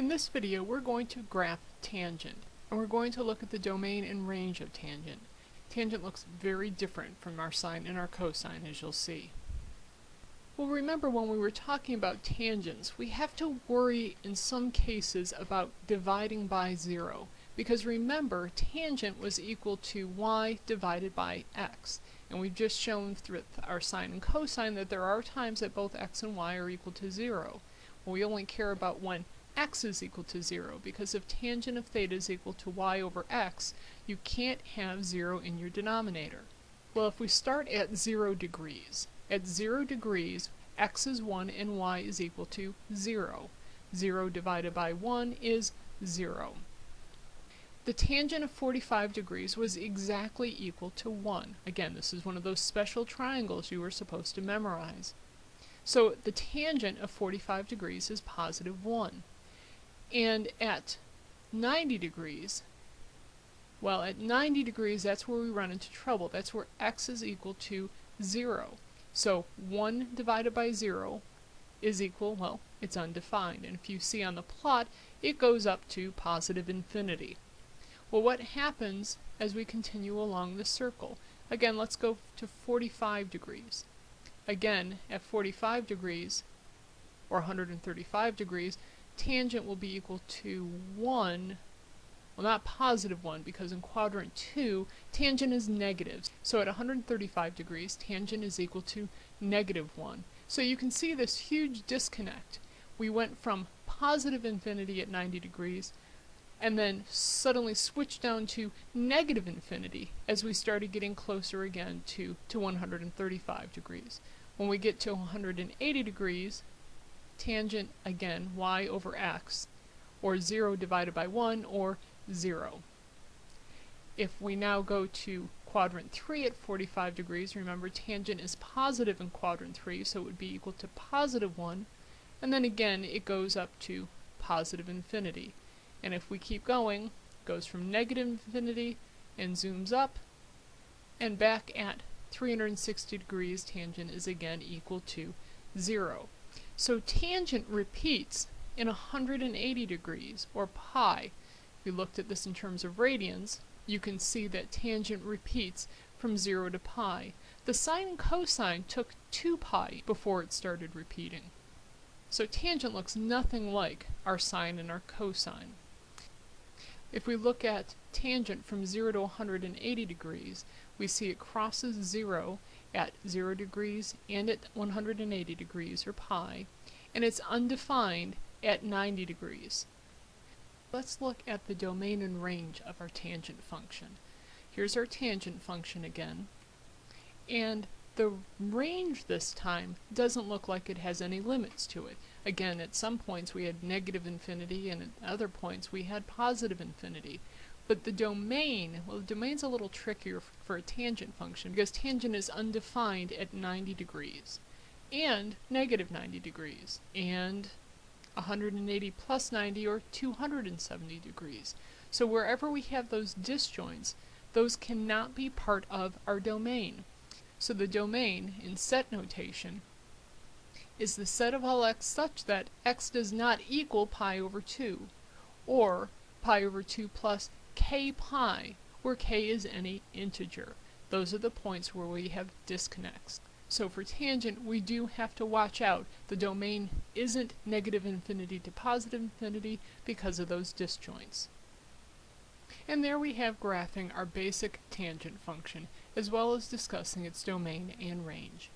In this video we're going to graph tangent and we're going to look at the domain and range of tangent. Tangent looks very different from our sine and our cosine as you'll see. Well remember when we were talking about tangents we have to worry in some cases about dividing by zero because remember tangent was equal to y divided by x and we've just shown through our sine and cosine that there are times that both x and y are equal to zero. Well, we only care about when x is equal to 0 because if tangent of theta is equal to y over x, you can't have 0 in your denominator. Well, if we start at 0 degrees, at 0 degrees, x is 1 and y is equal to 0. 0 divided by 1 is 0. The tangent of 45 degrees was exactly equal to 1. Again, this is one of those special triangles you were supposed to memorize. So the tangent of 45 degrees is positive 1. And at 90 degrees, well, at 90 degrees, that's where we run into trouble. That's where x is equal to 0. So 1 divided by 0 is equal, well, it's undefined. And if you see on the plot, it goes up to positive infinity. Well, what happens as we continue along the circle? Again, let's go to 45 degrees. Again, at 45 degrees, or 135 degrees, tangent will be equal to 1, well not positive 1 because in quadrant 2 tangent is negative. So at 135 degrees tangent is equal to negative 1. So you can see this huge disconnect. We went from positive infinity at 90 degrees and then suddenly switched down to negative infinity as we started getting closer again to, to 135 degrees. When we get to 180 degrees, tangent, again, y over x, or 0 divided by 1, or 0. If we now go to quadrant 3 at 45 degrees, remember tangent is positive in quadrant 3, so it would be equal to positive 1, and then again it goes up to positive infinity. And if we keep going, goes from negative infinity and zooms up, and back at 360 degrees tangent is again equal to 0. So tangent repeats in 180 degrees, or pi. If we looked at this in terms of radians, you can see that tangent repeats from 0 to pi. The sine and cosine took 2 pi before it started repeating. So tangent looks nothing like our sine and our cosine. If we look at tangent from 0 to 180 degrees, we see it crosses 0 at 0 degrees and at 180 degrees, or pi, and it's undefined at 90 degrees. Let's look at the domain and range of our tangent function. Here's our tangent function again, and the range this time doesn't look like it has any limits to it. Again, at some points we had negative infinity, and at other points we had positive infinity. But the domain, well the domain's a little trickier for a tangent function because tangent is undefined at 90 degrees and negative 90 degrees and 180 plus 90 or 270 degrees. So wherever we have those disjoints, those cannot be part of our domain. So the domain, in set notation, is the set of all x such that x does not equal pi over 2, or pi over 2 plus k pi, where k is any integer. Those are the points where we have disconnects. So for tangent, we do have to watch out. The domain isn't negative infinity to positive infinity because of those disjoints. And there we have graphing our basic tangent function, as well as discussing its domain and range.